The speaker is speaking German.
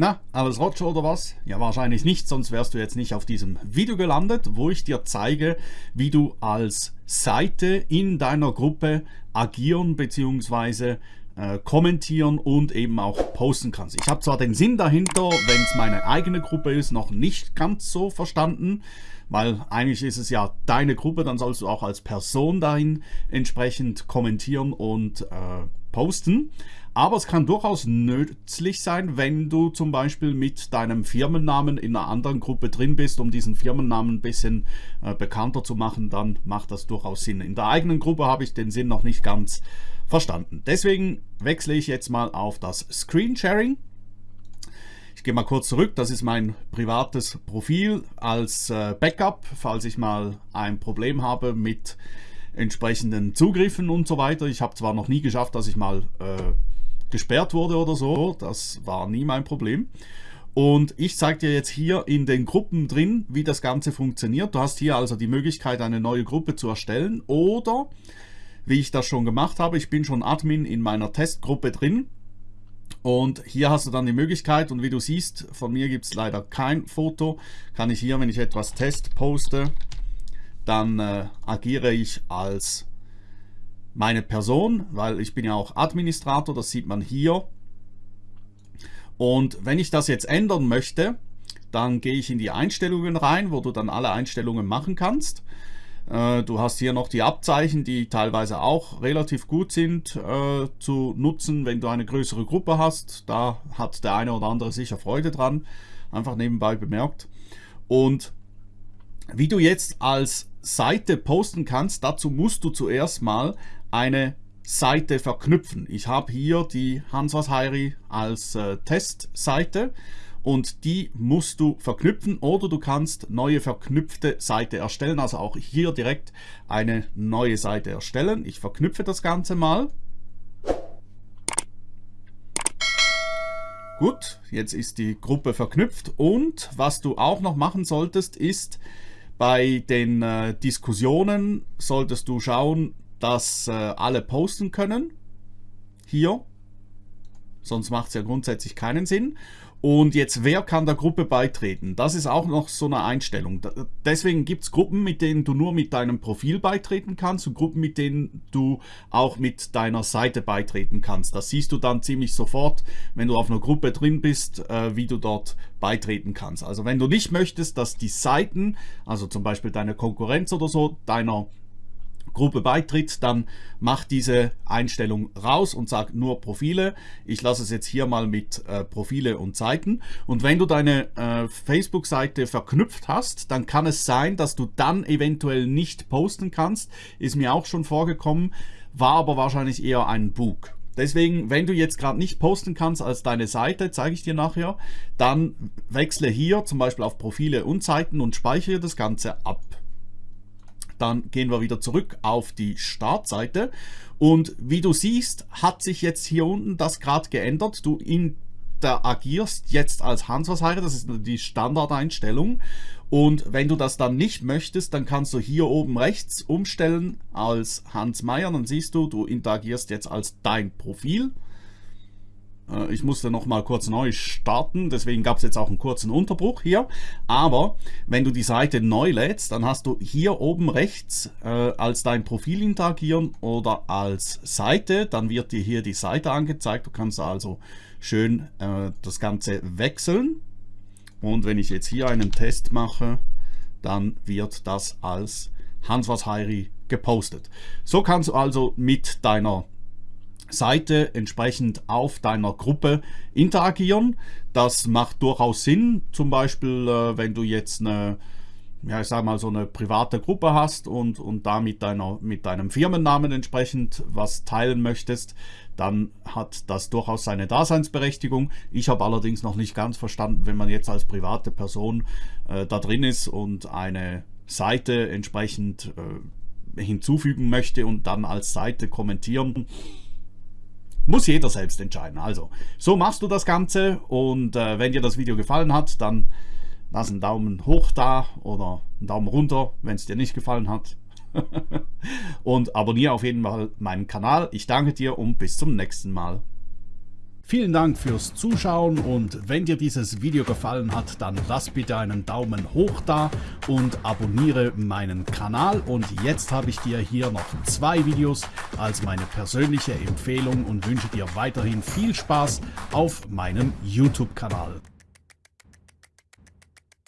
Na, alles Roger oder was? Ja, wahrscheinlich nicht, sonst wärst du jetzt nicht auf diesem Video gelandet, wo ich dir zeige, wie du als Seite in deiner Gruppe agieren bzw. Äh, kommentieren und eben auch posten kannst. Ich habe zwar den Sinn dahinter, wenn es meine eigene Gruppe ist, noch nicht ganz so verstanden, weil eigentlich ist es ja deine Gruppe, dann sollst du auch als Person dahin entsprechend kommentieren und äh, posten. Aber es kann durchaus nützlich sein, wenn du zum Beispiel mit deinem Firmennamen in einer anderen Gruppe drin bist, um diesen Firmennamen ein bisschen äh, bekannter zu machen, dann macht das durchaus Sinn. In der eigenen Gruppe habe ich den Sinn noch nicht ganz verstanden. Deswegen wechsle ich jetzt mal auf das Screen Sharing. Ich gehe mal kurz zurück, das ist mein privates Profil als äh, Backup, falls ich mal ein Problem habe mit entsprechenden Zugriffen und so weiter. Ich habe zwar noch nie geschafft, dass ich mal äh, gesperrt wurde oder so. Das war nie mein Problem. Und ich zeige dir jetzt hier in den Gruppen drin, wie das Ganze funktioniert. Du hast hier also die Möglichkeit, eine neue Gruppe zu erstellen oder, wie ich das schon gemacht habe, ich bin schon Admin in meiner Testgruppe drin. Und hier hast du dann die Möglichkeit und wie du siehst, von mir gibt es leider kein Foto, kann ich hier, wenn ich etwas Test poste, dann äh, agiere ich als meine Person, weil ich bin ja auch Administrator, das sieht man hier. Und wenn ich das jetzt ändern möchte, dann gehe ich in die Einstellungen rein, wo du dann alle Einstellungen machen kannst. Äh, du hast hier noch die Abzeichen, die teilweise auch relativ gut sind äh, zu nutzen, wenn du eine größere Gruppe hast. Da hat der eine oder andere sicher Freude dran, einfach nebenbei bemerkt. Und wie du jetzt als Seite posten kannst, dazu musst du zuerst mal eine Seite verknüpfen. Ich habe hier die Hanswas Heiri als äh, Testseite und die musst du verknüpfen oder du kannst neue verknüpfte Seite erstellen. Also auch hier direkt eine neue Seite erstellen. Ich verknüpfe das Ganze mal. Gut, jetzt ist die Gruppe verknüpft und was du auch noch machen solltest ist, bei den äh, Diskussionen solltest du schauen, dass äh, alle posten können. Hier. Sonst macht es ja grundsätzlich keinen Sinn. Und jetzt, wer kann der Gruppe beitreten? Das ist auch noch so eine Einstellung. Deswegen gibt es Gruppen, mit denen du nur mit deinem Profil beitreten kannst und Gruppen, mit denen du auch mit deiner Seite beitreten kannst. Das siehst du dann ziemlich sofort, wenn du auf einer Gruppe drin bist, äh, wie du dort beitreten kannst. Also wenn du nicht möchtest, dass die Seiten, also zum Beispiel deine Konkurrenz oder so, deiner Gruppe beitritt, dann mach diese Einstellung raus und sag nur Profile. Ich lasse es jetzt hier mal mit äh, Profile und Seiten. Und wenn du deine äh, Facebook-Seite verknüpft hast, dann kann es sein, dass du dann eventuell nicht posten kannst. Ist mir auch schon vorgekommen, war aber wahrscheinlich eher ein Bug. Deswegen, wenn du jetzt gerade nicht posten kannst als deine Seite, zeige ich dir nachher, dann wechsle hier zum Beispiel auf Profile und Seiten und speichere das Ganze ab. Dann gehen wir wieder zurück auf die Startseite. Und wie du siehst, hat sich jetzt hier unten das gerade geändert. Du interagierst jetzt als Hans-Was-Heirat, das ist die Standardeinstellung. Und wenn du das dann nicht möchtest, dann kannst du hier oben rechts umstellen als Hans Meier. Dann siehst du, du interagierst jetzt als dein Profil. Äh, ich musste noch mal kurz neu starten, deswegen gab es jetzt auch einen kurzen Unterbruch hier. Aber wenn du die Seite neu lädst, dann hast du hier oben rechts äh, als dein Profil interagieren oder als Seite. Dann wird dir hier die Seite angezeigt. Du kannst also schön äh, das Ganze wechseln. Und wenn ich jetzt hier einen Test mache, dann wird das als Hans was Heiri gepostet. So kannst du also mit deiner Seite entsprechend auf deiner Gruppe interagieren. Das macht durchaus Sinn, zum Beispiel äh, wenn du jetzt eine ja, ich sag mal, so eine private Gruppe hast und, und da mit, deiner, mit deinem Firmennamen entsprechend was teilen möchtest, dann hat das durchaus seine Daseinsberechtigung. Ich habe allerdings noch nicht ganz verstanden, wenn man jetzt als private Person äh, da drin ist und eine Seite entsprechend äh, hinzufügen möchte und dann als Seite kommentieren, muss jeder selbst entscheiden. Also, so machst du das Ganze und äh, wenn dir das Video gefallen hat, dann lass einen Daumen hoch da oder einen Daumen runter, wenn es dir nicht gefallen hat. und abonniere auf jeden Fall meinen Kanal. Ich danke dir und bis zum nächsten Mal. Vielen Dank fürs Zuschauen und wenn dir dieses Video gefallen hat, dann lass bitte einen Daumen hoch da und abonniere meinen Kanal. Und jetzt habe ich dir hier noch zwei Videos als meine persönliche Empfehlung und wünsche dir weiterhin viel Spaß auf meinem YouTube-Kanal.